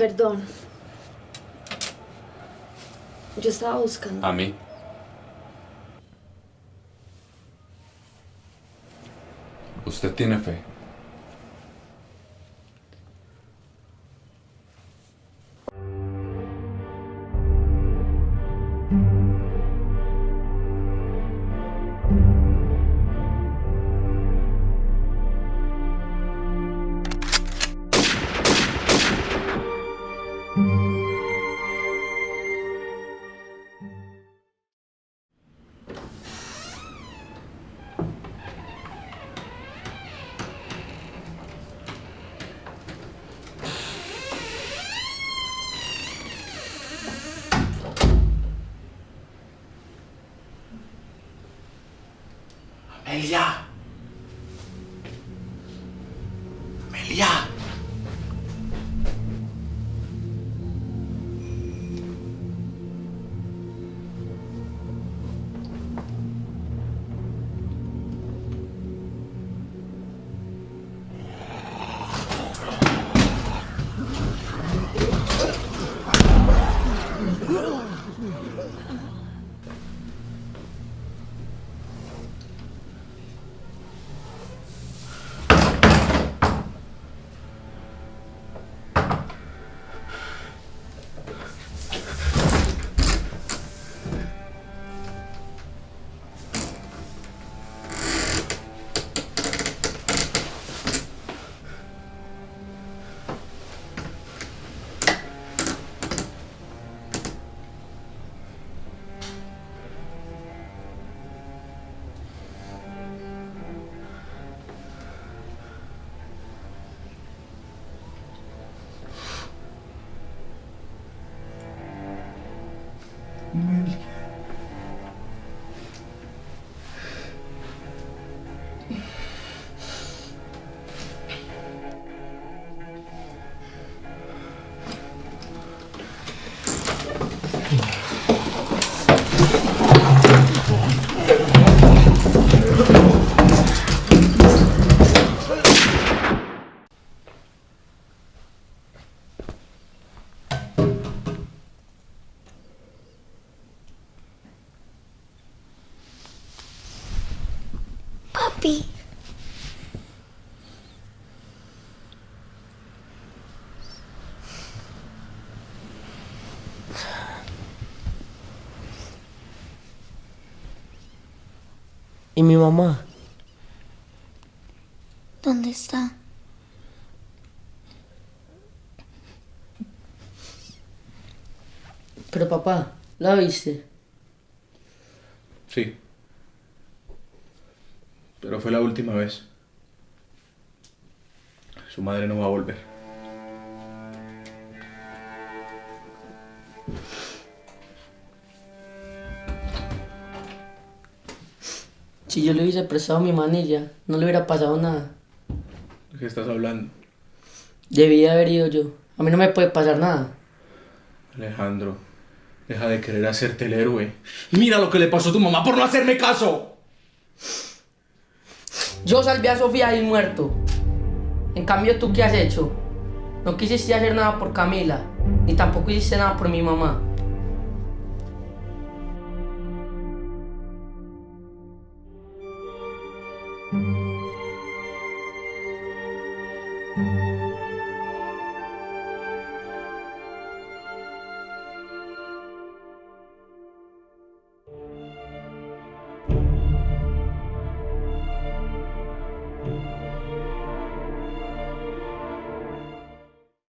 Perdón. Yo estaba buscando. A mí. Usted tiene fe. Amelia. Amelia. Papi. ¿Y mi mamá? ¿Dónde está? Pero papá, ¿la viste? Sí. Pero fue la última vez. Su madre no va a volver. Si yo le hubiese prestado mi manilla, no le hubiera pasado nada. ¿De qué estás hablando? Debía haber ido yo. A mí no me puede pasar nada. Alejandro, deja de querer hacerte el héroe. Mira lo que le pasó a tu mamá por no hacerme caso. Yo salvé a Sofía del muerto. En cambio, ¿tú qué has hecho? No quisiste hacer nada por Camila, ni tampoco hiciste nada por mi mamá.